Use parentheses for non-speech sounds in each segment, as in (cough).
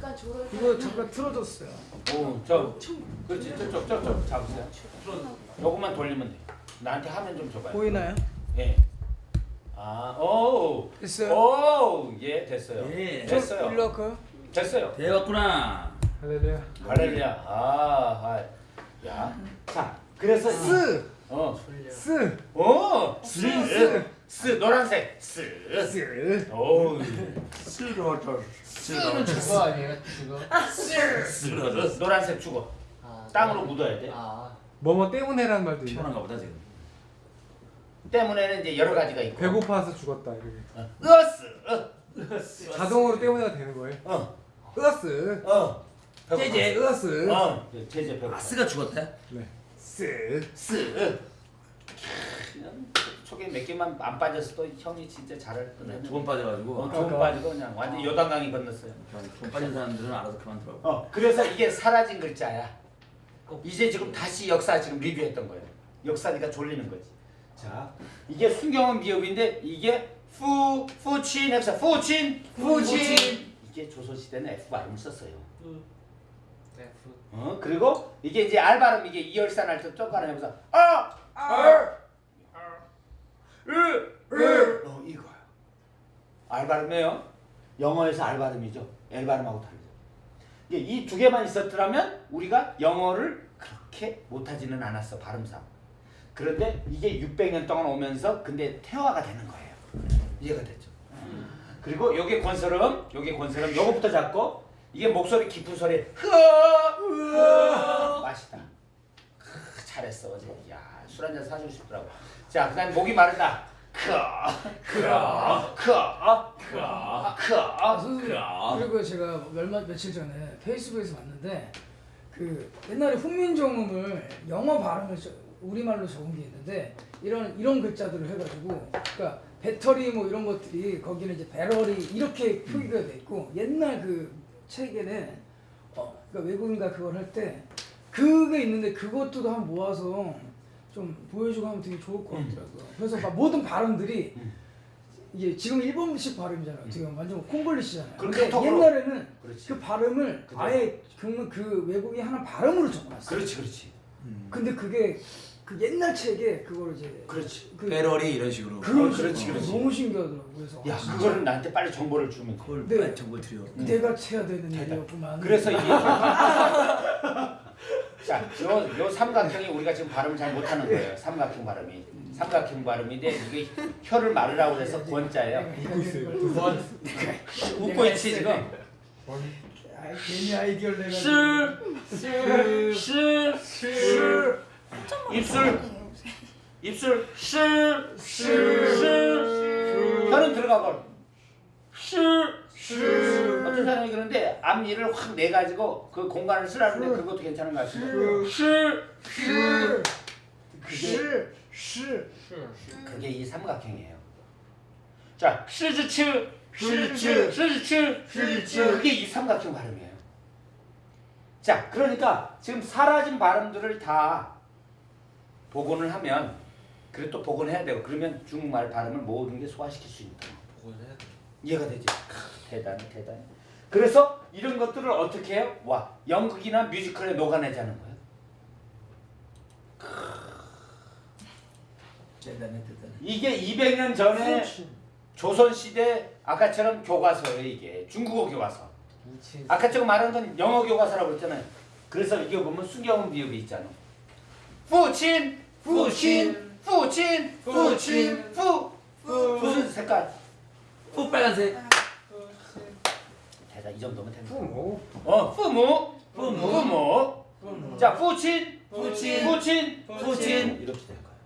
잠깐 졸어. 이거 잠깐 틀어줬어요. 오, 저, 그렇지, 저쪽, 저쪽 잡으세요. 요것만 돌리면 돼. 나한테 화면 좀 줘봐요. 보이나요? 예. 아, 오, 됐어요. 오, 예, 됐어요. 예. 됐어요. 일로 할까요? 됐어요. 되었구나. 할렐루야. 할렐루야. 아, 아, 야. 자, 그래서 쓰, 어, 쓰, 오, 쓰, 쓰, 쓰, 노란색, 쓰. 쓰. 오, 쓰러져. 쓰는 죽어 아니에요? 죽어. 쓰러져. 노란색 죽어. 아, 땅으로 묻어야 돼. 아. 뭐뭐 때문에라는 말도 있나? 피곤한가 보다 지금. 때문에는 이제 여러 가지가 있고. 배고파서 죽었다 이렇게. 어, 으스, 어, 자동으로 때문에가 되는 거예요. 어, 으스, 어. 제제 으스. 어, 제제 배고. 아 쓰가 죽었대? 네. 쓰. 쓰. 초계 몇 개만 안 빠졌어도 형이 진짜 잘할 뻔했네. 두번 빠져가지고. 어, 두번 빠지고 그냥 완전 요단강이 건넜어요. 두번 빠진 사람들은 알아서 그만 들어. 어, 그래서 이게 사라진 글자야. 이제 지금 다시 역사 지금 리뷰했던 거예요. 역사니까 졸리는 거지. 자, 이게 순경은 미흡인데 이게 푸 푸친 F 푸친 푸친 이게 조선 시대는 F 발음 썼어요. 어 그리고 이게 이제 R 발음 이게 이열산 할때 똑같은 해서 아 R 으으 어 이거요. R 발음이에요. 영어에서 R 발음이죠. L 발음하고 다르죠. 이게 이두 개만 있었더라면 우리가 영어를 그렇게 못하지는 않았어 발음상. 그런데 이게 600년 동안 오면서 근데 태화가 되는 거예요. 이해가 됐죠. 그리고 요게 권설음, 요게 권설음, 요거부터 잡고 이게 목소리 깊은 소리 흐 맛있다. 크, 잘했어 어제. 야술 한잔 사주고 싶더라고. 자 그다음 목이 마르다. 크크크크크 아. 그리고 제가 얼마 며칠 전에 페이스북에서 봤는데 그 옛날에 훈민정음을 영어 발음을 저- 우리말로 적은 게 있는데 이런 이런 글자들을 해가지고 그러니까 배터리 뭐 이런 것들이 거기는 이제 배럴이 이렇게 표기가 돼 있고 옛날 그 책에는 어 그러니까 외국인가 그걸 할 때 그게 있는데 그것도 한번 모아서 좀 보여주고 하면 되게 좋을 것 같더라고요. 그래서 막 모든 발음들이 이게 지금 일본식 발음이잖아요. 지금 완전 콩글리시잖아요. 근데. 옛날에는 그렇지. 그 발음을 그대로. 아예 그, 그 외국이 하는 발음으로 적어놨어요. 그렇지 그렇지 근데 그게 그 옛날 책에 그걸 이제 그렇지. 그 배럴이 이런 식으로. 그런 어, 그렇지, 식으로 그렇지. 너무 신기하더라고요. 그래서 야 아, 그거를 나한테 빨리 정보를 주면 돼. 그걸 네. 빨리 정보 드려. 내가 해야 되는. 일이었구만. 그래서 이게 (laughs) (laughs) 자, 요, 요 삼각형이 우리가 지금 발음을 잘 못하는 거예요. 삼각형 발음이. 삼각형 발음인데 이게 혀를 말으라고 그래서 권자예요. 웃고 있어요. 웃고 있지 지금. 아, 괜히 아이디어를 내가. 실, 실, 실, 입술, 입술, 실, 실, 실. 혀는 들어가고 실, 실. 사람이 그런데 앞니를 확 내가지고 그 공간을 쓰라는데 그것도 괜찮은 것. 실, 실. 그게 실, 실. 그게 이 삼각형이에요. 자, 시즈츠, 시즈츠, 시즈츠, 시즈츠. 그게 이 삼각형 발음이에요. 자, 그러니까 지금 사라진 발음들을 다 복원을 하면 그래 또 복원해야 되고 그러면 중국말 발음을 모든 게 소화시킬 수 있다. 복원해야 돼. 이해가 되지? 크, 대단해, 대단해. 그래서 이런 것들을 어떻게 해요? 와, 연극이나 뮤지컬에 녹아내자는 거예요. 대단해, 대단해. 이게 200년 전에 조선시대 아까처럼 교과서예요 이게 중국어 교과서 아까 제가 말한 건 영어 교과서라고 했잖아요 그래서 이게 보면 수경 비읍이 있잖아. 부친, 부친, 부친, 부친, 부, 부, 부, 무슨 색깔? 후 빨간색 자, 이 정도면 됩니다. 부모. 어, 부모. 부모. 부모. 자, 부친. 부친. 부친. 부친. 이렇게 될 거예요.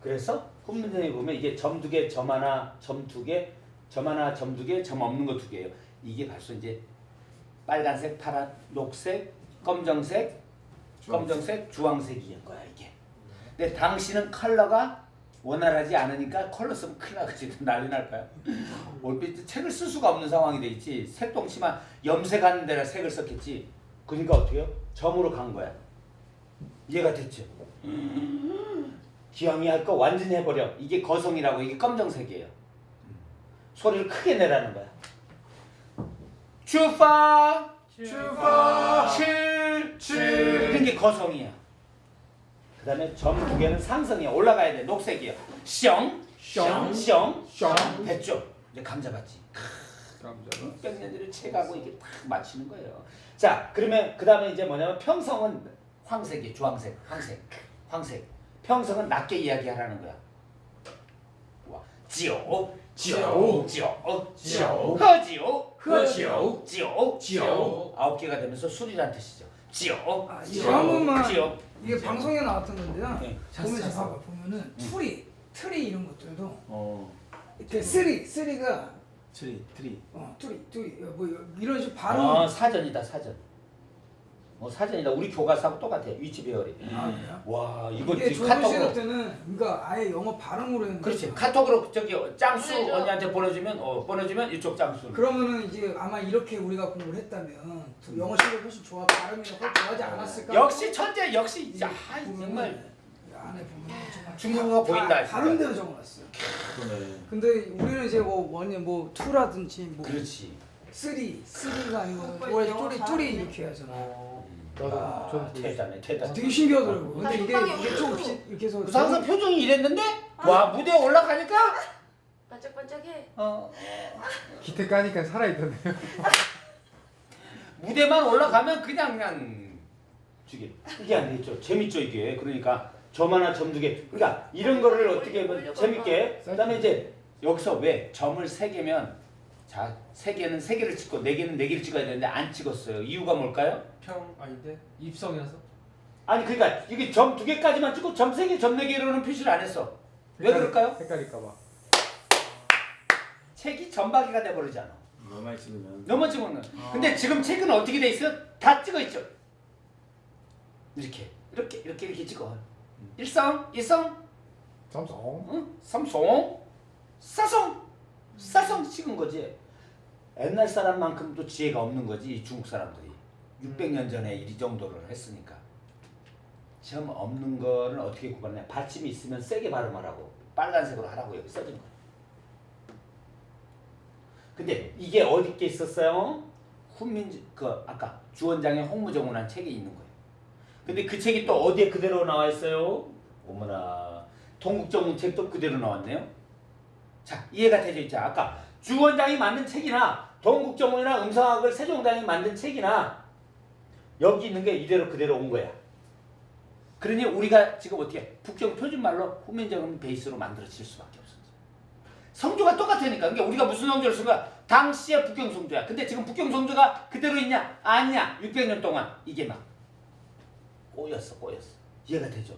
그래서 후문장에 보면 이게 점 두 개, 점 하나, 점 두 개, 점 하나, 점 두 개, 점 없는 거 두 개예요. 이게 벌써 이제 빨간색, 파란, 녹색, 검정색, 검정색, 주황색인 거야 이게. 근데 당신은 컬러가 원활하지 않으니까 컬러 쓰면 큰일 나겠지 난리 날 거야. 올빛 책을 쓸 수가 없는 상황이 돼 있지. 색동치만 염색하는 데라 색을 썼겠지. 그러니까 어떻게 해요? 점으로 간 거야. 이해가 됐죠? 기왕이 할 거 완전히 해버려. 이게 거성이라고 이게 검정색이에요. 소리를 크게 내라는 거야. 추파 출파 칠 칠. 이런 게 거성이야. 그 다음에 점 두 개는 상성이야. 올라가야 돼. 녹색이야. 숑, 숑. 숑, 숑. 됐죠? 이제 감자 봤지. 백년들을 채가고 이게 딱 맞추는 거예요. 자, 그러면 그 다음에 이제 뭐냐면 평성은 황색이 주황색, 황색, 황색. 평성은 낮게 이야기하라는 거야. 와, 지오, 지오, 허지오, 허지오, 지오, 지오. 아홉 개가 되면서 술이란 뜻이죠. 지오, 아, 이거 한 번만 지오. 이게 방송에 나왔던 건데요. 네. 보면 잤어, 봐봐 보면은 트리 트리 이런 것들도 어. 이렇게 쓰리 쓰리가 트리 트리. 어 트리 트리 뭐 이런 식으로 발음 아, 사전이다 사전. 어 사전이다. 우리 교과서하고 똑같아. 위치 배열이. 아, 그래요? 와 이거 이게 지금 카톡으로. 때는 그러니까 아예 영어 발음으로 했는데 그렇지. 카톡으로 저기 짱수 보내줘. 언니한테 보내주면 어 보내주면 이쪽 짱수. 그러면은 이제 아마 이렇게 우리가 공부를 했다면 더 영어 실력이 훨씬 좋아 발음이 훨씬 좋아하지 않았을까? 역시 천재 역시 보면은 정말 이 안에 보면 정말 중국어가 다 보인다. 다른데로 적어놨어요. 그러네. 근데 우리는 이제 뭐 원이 뭐 투라든지 뭐 그렇지. 쓰리 쓰리가 아니고 뭐 영어 뚜리 잘하네. 뚜리 이렇게 하잖아. 나도 아, 대단해 대단해. 되게 신기하더라고. 근데 아, 이게 이게 좀 없어. 이렇게, 해서 그래서 항상 표정이 이랬는데 아. 와 무대에 올라가니까 반짝반짝해. 어 기태 까니까 살아있던데요. (laughs) 무대만 올라가면 그냥 그냥 죽여. 이게 안 되겠죠. 재밌죠 이게. 그러니까 점 하나 점 두 개. 그러니까 이런 거를 어떻게 하면 재밌게. 그 다음에 이제 여기서 왜 점을 세 개면 자 세 개는 세 개를 찍고 네 개는 네 개를 찍어야 되는데 안 찍었어요. 이유가 뭘까요? 평 아닌데 입성이라서. 아니 그러니까 이게 점 두 개까지만 찍고 점 세 개, 점 네 개로는 표시를 안 했어. 왜 그럴까요? 헷갈릴까 봐. 책이 점박이가 돼 버리잖아. 너무 많이 찍으면. 너무 찍으면. 근데 지금 책은 어떻게 돼 있어요? 다 찍어 있죠. 이렇게 이렇게 이렇게 이렇게 찍어. 일성, 일성, 삼성. 응? 삼성, 사성, 사성 찍은 거지. 옛날 사람만큼도 지혜가 없는 거지 이 중국 사람들이. 600년 전에 이 정도를 했으니까. 점 없는 거를 어떻게 구분해? 받침이 있으면 세게 발음하라고. 빨간색으로 하라고 여기 써진 거야. 근데 이게 어디 게 있었어요? 훈민지 그 아까 주원장의 홍무정운한 책이 있는 거예요. 근데 그 책이 또 어디에 그대로 나와 있어요? 어머나 동국정운 책도 그대로 나왔네요. 자 이해가 되죠 이제 아까 주 원장이 만든 책이나 동국정운이나 음성학을 세종대왕이 만든 책이나 여기 있는 게 이대로 그대로 온 거야. 그러니 우리가 지금 어떻게 북경 표준말로 후민정음 베이스로 만들어질 수밖에 없어. 성조가 똑같으니까. 그러니까 우리가 무슨 성조를 쓴 거야? 당시의 북경 성조야. 근데 지금 북경 성조가 그대로 있냐? 아니야. 600년 동안 이게 막 꼬였어, 꼬였어. 이해가 되죠?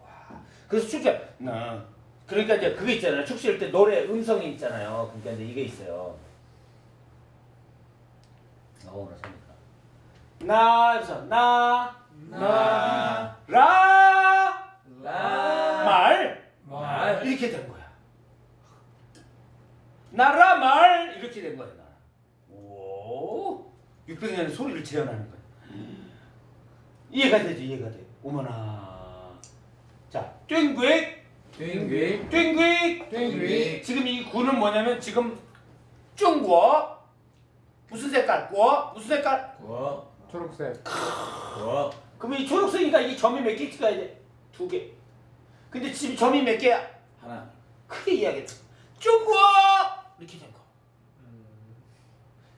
와. 그래서 나 그러니까 이제 그거 있잖아요. 축제할 때 노래 음성이 있잖아요. 그러니까 이제 이게 있어요. 어, 나. 나, 그래서 나, 나. 라, 라. 말. 말. 이렇게 된 거야. 나라 말 이렇게 된 거야. 나라. 오, 600년의 소리를 재현하는 거야. 이해가 되죠, 이해가 돼. 어머나. 자, 땡귀, 땡귀. 땡귀, 땡귀. 지금 이 구는 뭐냐면 지금 중국 무슨 색깔? 구 무슨 색깔? 고. 초록색. 고. 그러면 이 초록색이니까 이 점이 몇 개 찍어야 돼? 두 개. 근데 지금 점이 몇 개야? 하나. 크게 이야기했어. 중국 이렇게 된 거.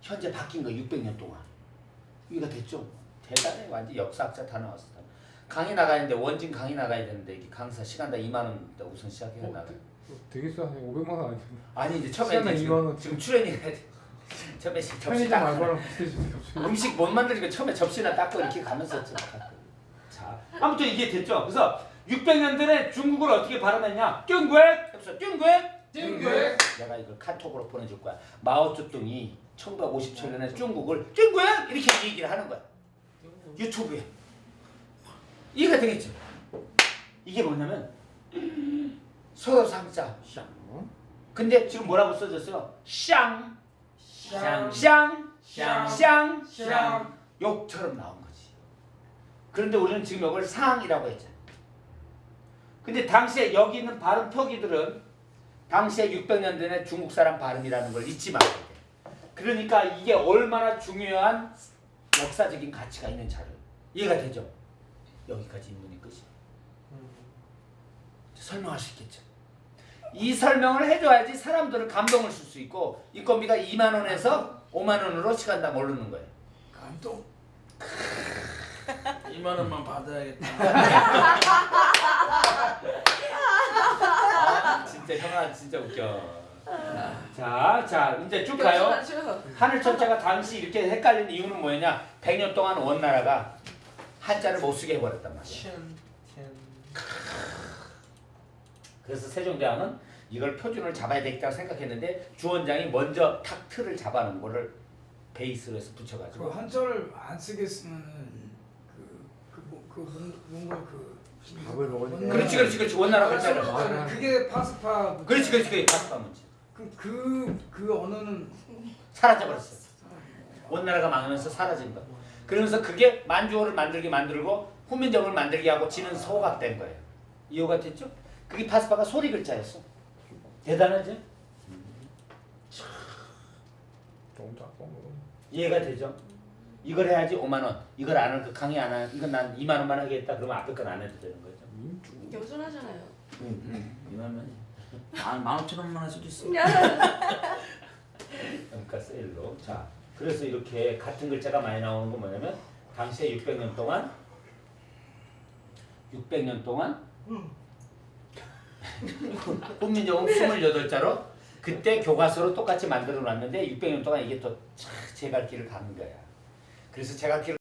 현재 바뀐 거 600년 동안. 이해가 됐죠? 대단해. 완전 역사학자 다 나왔어. 강의 나가야 되는데 원진 강의 나가야 되는데 이게 강사 시간당 2만 원 우선 시작해야 어, 나가. 되게 싸네. 500만 원 아니야. 아니 이제 처음에 시간당 이제 2만 원. 지금, 출연이 해야 돼. (laughs) 처음에 접시 갑자기. 음식 못 만들니까 처음에 접시나 닦고 이렇게 가면서. 자, 아무튼 이게 됐죠. 그래서 600년 전에 중국을 어떻게 발음했냐? 띵괴! 해서 띵괴! 띵괴! 내가 이걸 카톡으로 보내줄 거야. 마오쩌둥이 1957년에 중국을 띵괴! 이렇게 얘기를 하는 거야. 유튜브에. 이해가 되겠죠? 이게 뭐냐면 서로 상자. 샹. 근데 지금 뭐라고 써졌어요? 샹. 샹. 샹. 샹. 샹. 샹. 욕처럼 나온 거지. 그런데 우리는 지금 이걸 상이라고 했잖아. 근데 당시에 여기 있는 발음 표기들은 당시에 600년 전에 중국 사람 발음이라는 걸 잊지 말아야 돼. 그러니까 이게 얼마나 중요한 역사적인 가치가 있는 자료. 이해가 되죠? 여기까지 인문이 끝이. 설명할 수 있겠죠. 이 설명을 해줘야지 사람들은 감동을 줄 수 있고 인건비가 2만 원에서 5만 원으로 시간당 오르는 거예요. 감동. 2만 원만 받아야겠다. 아, 진짜 형아 진짜 웃겨. 자, 자 이제 쭉 가요. 하늘 천자가 당시 이렇게 헷갈린 이유는 뭐였냐? 100년 동안 원나라가 한자를 못 쓰게 해버렸단 말이야. 그래서 세종대왕은 이걸 표준을 잡아야 되겠다고 생각했는데 주원장이 먼저 탁 틀을 잡아놓은 거를 베이스로 해서 그 붙여가지고. 한자를 안 쓰겠으면은 그그그 뭔가 그 밥을 먹었는데. 그렇지 그렇지 그렇지. 원나라 글자를 아, 그게 파스파. 그렇지 그렇지 그렇지. 파스파 문제. 그그 그 언어는 사라져버렸어. 원나라가 망하면서 사라진 거야 그러면서 그게 만주어를 만들게 만들고 후민정을 만들게 하고 지는 소각된 거예요 이해가 됐죠? 그게 파스파가 소리 글자였어 대단하지? 너무 작고 뭐. 이해가 되죠? 이걸 해야지 5만 원 이걸 안 하는 그 강의 안 하는 이건 난 2만 원만 하겠다 그러면 앞에 건 안 해도 되는 거죠 겸손하잖아요. 2만 원이. 만, 만 오천 원만 할 수도 있어. (laughs) 그러니까 세일로 자 그래서 이렇게 같은 글자가 많이 나오는 건 뭐냐면 당시에 600년 동안 600년 동안 훈민정음 28자로 그때 교과서로 똑같이 만들어 놨는데 600년 동안 이게 또 제갈길을 가는 거야. 그래서 제갈길을